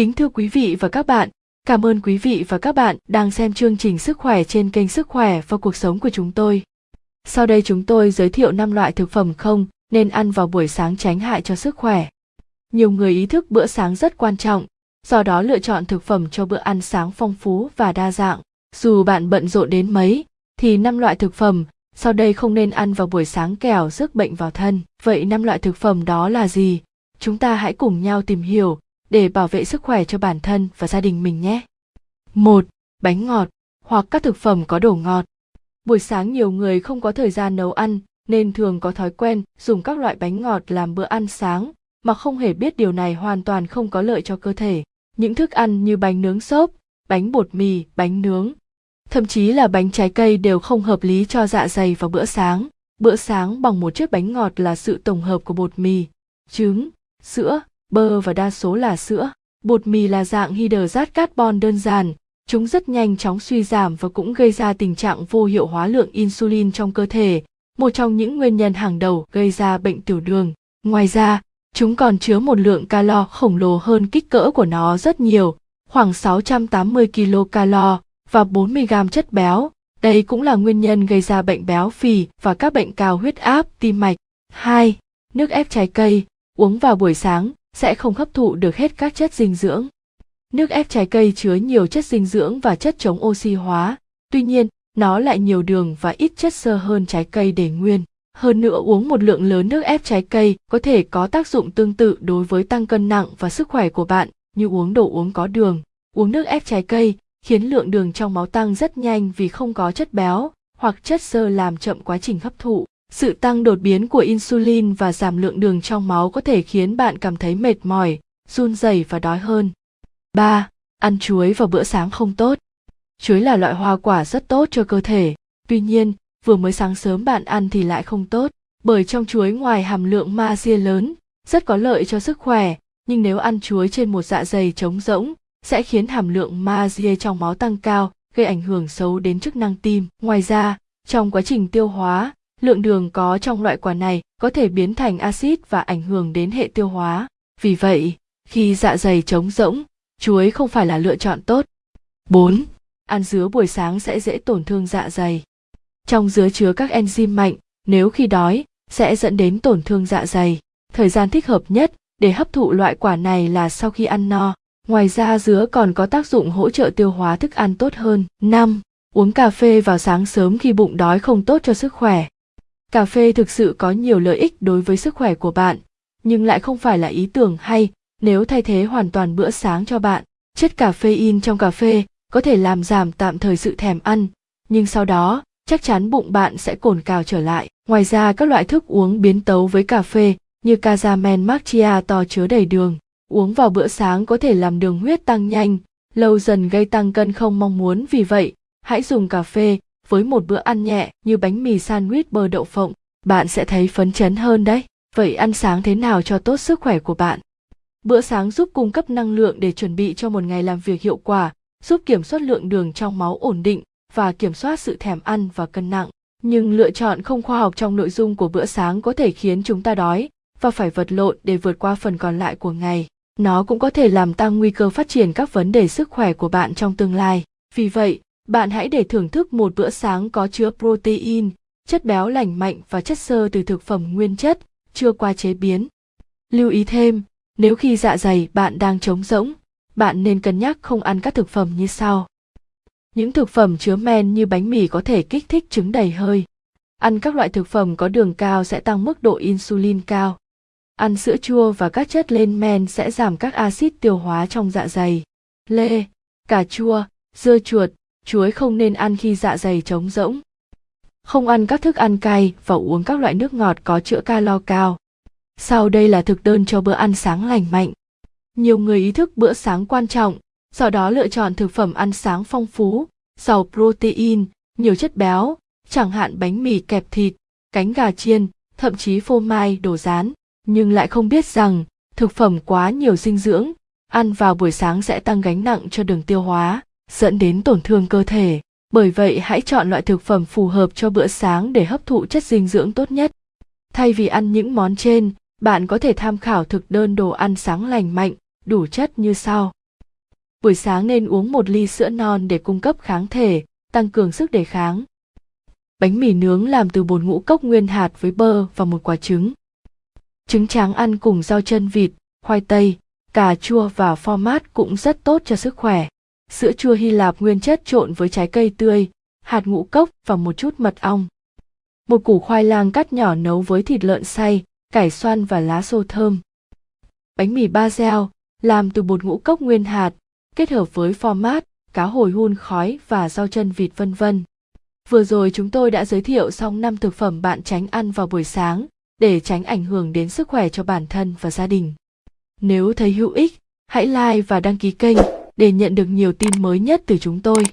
Kính thưa quý vị và các bạn, cảm ơn quý vị và các bạn đang xem chương trình sức khỏe trên kênh Sức khỏe và cuộc sống của chúng tôi. Sau đây chúng tôi giới thiệu 5 loại thực phẩm không nên ăn vào buổi sáng tránh hại cho sức khỏe. Nhiều người ý thức bữa sáng rất quan trọng, do đó lựa chọn thực phẩm cho bữa ăn sáng phong phú và đa dạng. Dù bạn bận rộn đến mấy, thì 5 loại thực phẩm sau đây không nên ăn vào buổi sáng kẻo rước bệnh vào thân. Vậy 5 loại thực phẩm đó là gì? Chúng ta hãy cùng nhau tìm hiểu để bảo vệ sức khỏe cho bản thân và gia đình mình nhé. 1. Bánh ngọt hoặc các thực phẩm có đồ ngọt. Buổi sáng nhiều người không có thời gian nấu ăn nên thường có thói quen dùng các loại bánh ngọt làm bữa ăn sáng mà không hề biết điều này hoàn toàn không có lợi cho cơ thể. Những thức ăn như bánh nướng xốp, bánh bột mì, bánh nướng, thậm chí là bánh trái cây đều không hợp lý cho dạ dày vào bữa sáng. Bữa sáng bằng một chiếc bánh ngọt là sự tổng hợp của bột mì, trứng, sữa, bơ và đa số là sữa. Bột mì là dạng hydrat carbon đơn giản, chúng rất nhanh chóng suy giảm và cũng gây ra tình trạng vô hiệu hóa lượng insulin trong cơ thể, một trong những nguyên nhân hàng đầu gây ra bệnh tiểu đường. Ngoài ra, chúng còn chứa một lượng calo khổng lồ hơn kích cỡ của nó rất nhiều, khoảng 680 kcal và 40 gram chất béo. Đây cũng là nguyên nhân gây ra bệnh béo phì và các bệnh cao huyết áp, tim mạch. 2. Nước ép trái cây, uống vào buổi sáng sẽ không hấp thụ được hết các chất dinh dưỡng. Nước ép trái cây chứa nhiều chất dinh dưỡng và chất chống oxy hóa, tuy nhiên, nó lại nhiều đường và ít chất xơ hơn trái cây để nguyên. Hơn nữa uống một lượng lớn nước ép trái cây có thể có tác dụng tương tự đối với tăng cân nặng và sức khỏe của bạn như uống đồ uống có đường. Uống nước ép trái cây khiến lượng đường trong máu tăng rất nhanh vì không có chất béo hoặc chất xơ làm chậm quá trình hấp thụ. Sự tăng đột biến của insulin và giảm lượng đường trong máu có thể khiến bạn cảm thấy mệt mỏi, run rẩy và đói hơn. 3. Ăn chuối vào bữa sáng không tốt. Chuối là loại hoa quả rất tốt cho cơ thể, tuy nhiên, vừa mới sáng sớm bạn ăn thì lại không tốt, bởi trong chuối ngoài hàm lượng magie lớn, rất có lợi cho sức khỏe, nhưng nếu ăn chuối trên một dạ dày trống rỗng, sẽ khiến hàm lượng magie trong máu tăng cao, gây ảnh hưởng xấu đến chức năng tim. Ngoài ra, trong quá trình tiêu hóa, lượng đường có trong loại quả này có thể biến thành axit và ảnh hưởng đến hệ tiêu hóa. Vì vậy, khi dạ dày trống rỗng, chuối không phải là lựa chọn tốt. 4. Ăn dứa buổi sáng sẽ dễ tổn thương dạ dày. Trong dứa chứa các enzyme mạnh, nếu khi đói, sẽ dẫn đến tổn thương dạ dày. Thời gian thích hợp nhất để hấp thụ loại quả này là sau khi ăn no. Ngoài ra dứa còn có tác dụng hỗ trợ tiêu hóa thức ăn tốt hơn. 5. Uống cà phê vào sáng sớm khi bụng đói không tốt cho sức khỏe. Cà phê thực sự có nhiều lợi ích đối với sức khỏe của bạn, nhưng lại không phải là ý tưởng hay nếu thay thế hoàn toàn bữa sáng cho bạn. Chất caffeine trong cà phê có thể làm giảm tạm thời sự thèm ăn, nhưng sau đó chắc chắn bụng bạn sẽ cồn cào trở lại. Ngoài ra các loại thức uống biến tấu với cà phê như casamen macchiato chứa đầy đường, uống vào bữa sáng có thể làm đường huyết tăng nhanh, lâu dần gây tăng cân không mong muốn vì vậy, hãy dùng cà phê với một bữa ăn nhẹ như bánh mì sandwich bơ đậu phộng, bạn sẽ thấy phấn chấn hơn đấy. Vậy ăn sáng thế nào cho tốt sức khỏe của bạn? Bữa sáng giúp cung cấp năng lượng để chuẩn bị cho một ngày làm việc hiệu quả, giúp kiểm soát lượng đường trong máu ổn định và kiểm soát sự thèm ăn và cân nặng. Nhưng lựa chọn không khoa học trong nội dung của bữa sáng có thể khiến chúng ta đói và phải vật lộn để vượt qua phần còn lại của ngày. Nó cũng có thể làm tăng nguy cơ phát triển các vấn đề sức khỏe của bạn trong tương lai. Vì vậy, bạn hãy để thưởng thức một bữa sáng có chứa protein, chất béo lành mạnh và chất xơ từ thực phẩm nguyên chất, chưa qua chế biến. Lưu ý thêm, nếu khi dạ dày bạn đang trống rỗng, bạn nên cân nhắc không ăn các thực phẩm như sau. Những thực phẩm chứa men như bánh mì có thể kích thích trứng đầy hơi. Ăn các loại thực phẩm có đường cao sẽ tăng mức độ insulin cao. Ăn sữa chua và các chất lên men sẽ giảm các axit tiêu hóa trong dạ dày. Lê, cà chua, dưa chuột, chuối không nên ăn khi dạ dày trống rỗng. Không ăn các thức ăn cay và uống các loại nước ngọt có chữa calo cao. Sau đây là thực đơn cho bữa ăn sáng lành mạnh. Nhiều người ý thức bữa sáng quan trọng, do đó lựa chọn thực phẩm ăn sáng phong phú, giàu protein, nhiều chất béo, chẳng hạn bánh mì kẹp thịt, cánh gà chiên, thậm chí phô mai, đồ rán, nhưng lại không biết rằng thực phẩm quá nhiều dinh dưỡng, ăn vào buổi sáng sẽ tăng gánh nặng cho đường tiêu hóa, dẫn đến tổn thương cơ thể. Bởi vậy hãy chọn loại thực phẩm phù hợp cho bữa sáng để hấp thụ chất dinh dưỡng tốt nhất. Thay vì ăn những món trên, bạn có thể tham khảo thực đơn đồ ăn sáng lành mạnh, đủ chất như sau. buổi sáng nên uống một ly sữa non để cung cấp kháng thể, tăng cường sức đề kháng. Bánh mì nướng làm từ bột ngũ cốc nguyên hạt với bơ và một quả trứng. Trứng tráng ăn cùng rau chân vịt, khoai tây, cà chua và format cũng rất tốt cho sức khỏe. Sữa chua Hy Lạp nguyên chất trộn với trái cây tươi, hạt ngũ cốc và một chút mật ong. Một củ khoai lang cắt nhỏ nấu với thịt lợn xay, cải xoăn và lá xô thơm. Bánh mì ba gieo, làm từ bột ngũ cốc nguyên hạt, kết hợp với format, cá hồi hun khói và rau chân vịt vân vân. Vừa rồi chúng tôi đã giới thiệu xong 5 thực phẩm bạn tránh ăn vào buổi sáng để tránh ảnh hưởng đến sức khỏe cho bản thân và gia đình. Nếu thấy hữu ích, hãy like và đăng ký kênh để nhận được nhiều tin mới nhất từ chúng tôi.